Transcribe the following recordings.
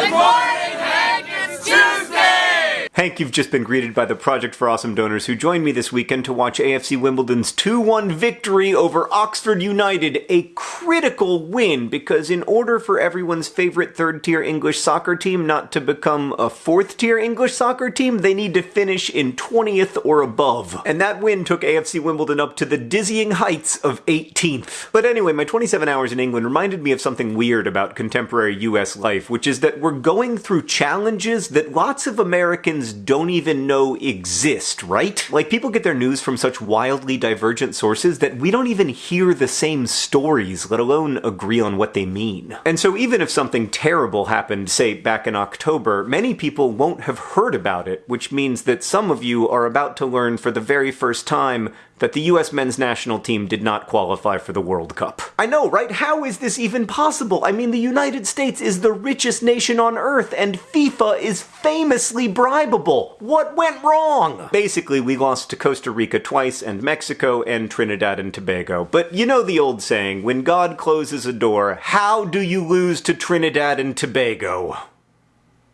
Tuesday! Hank, you've just been greeted by the Project for Awesome donors who joined me this weekend to watch AFC Wimbledon's 2-1 victory over Oxford United, a critical win because in order for everyone's favorite third-tier English soccer team not to become a fourth-tier English soccer team, they need to finish in 20th or above. And that win took AFC Wimbledon up to the dizzying heights of 18th. But anyway, my 27 hours in England reminded me of something weird about contemporary US life, which is that we're going through challenges that lots of Americans don't even know exist, right? Like people get their news from such wildly divergent sources that we don't even hear the same stories, let alone agree on what they mean. And so even if something terrible happened, say back in October, many people won't have heard about it, which means that some of you are about to learn for the very first time that the US men's national team did not qualify for the World Cup. I know, right? How is this even possible? I mean, the United States is the richest nation on earth, and FIFA is famously bribable. What went wrong? Basically, we lost to Costa Rica twice, and Mexico, and Trinidad and Tobago. But you know the old saying, when God closes a door, how do you lose to Trinidad and Tobago?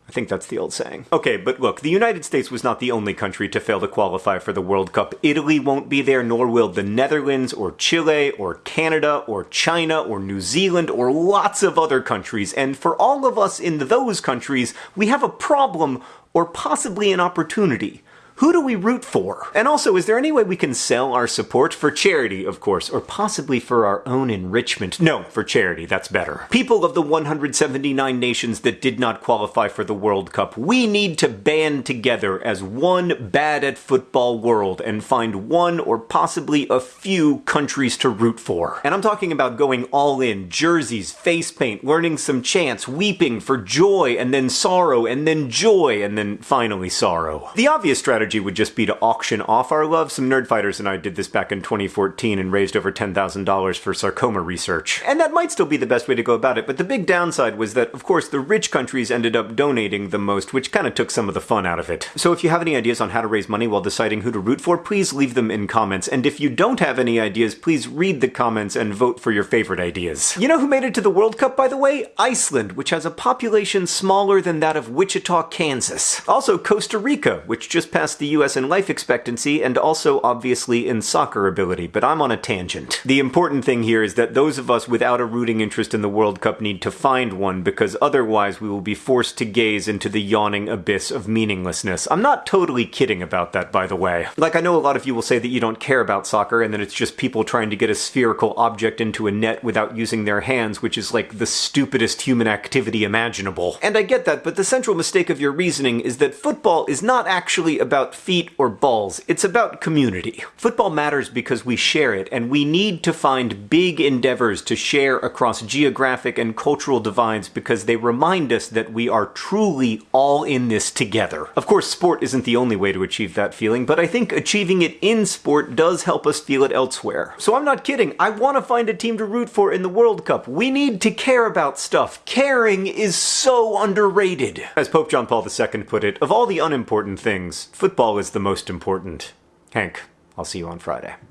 I think that's the old saying. Okay, but look, the United States was not the only country to fail to qualify for the World Cup. Italy won't be there, nor will the Netherlands, or Chile, or Canada, or China, or New Zealand, or lots of other countries. And for all of us in those countries, we have a problem, or possibly an opportunity. Who do we root for? And also, is there any way we can sell our support for charity, of course, or possibly for our own enrichment? No, for charity, that's better. People of the 179 nations that did not qualify for the World Cup, we need to band together as one bad at football world and find one or possibly a few countries to root for. And I'm talking about going all in, jerseys, face paint, learning some chants, weeping for joy and then sorrow and then joy and then finally sorrow. The obvious strategy strategy would just be to auction off our love. Some Nerdfighters and I did this back in 2014 and raised over $10,000 for sarcoma research. And that might still be the best way to go about it, but the big downside was that, of course, the rich countries ended up donating the most, which kind of took some of the fun out of it. So if you have any ideas on how to raise money while deciding who to root for, please leave them in comments. And if you don't have any ideas, please read the comments and vote for your favorite ideas. You know who made it to the World Cup, by the way? Iceland, which has a population smaller than that of Wichita, Kansas. Also Costa Rica, which just passed the US in life expectancy and also obviously in soccer ability, but I'm on a tangent. The important thing here is that those of us without a rooting interest in the World Cup need to find one because otherwise we will be forced to gaze into the yawning abyss of meaninglessness. I'm not totally kidding about that, by the way. Like, I know a lot of you will say that you don't care about soccer and that it's just people trying to get a spherical object into a net without using their hands, which is like the stupidest human activity imaginable. And I get that, but the central mistake of your reasoning is that football is not actually about about feet or balls, it's about community. Football matters because we share it, and we need to find big endeavors to share across geographic and cultural divides because they remind us that we are truly all in this together. Of course, sport isn't the only way to achieve that feeling, but I think achieving it in sport does help us feel it elsewhere. So I'm not kidding, I want to find a team to root for in the World Cup. We need to care about stuff. Caring is so underrated. As Pope John Paul II put it, of all the unimportant things, football football is the most important. Hank, I'll see you on Friday.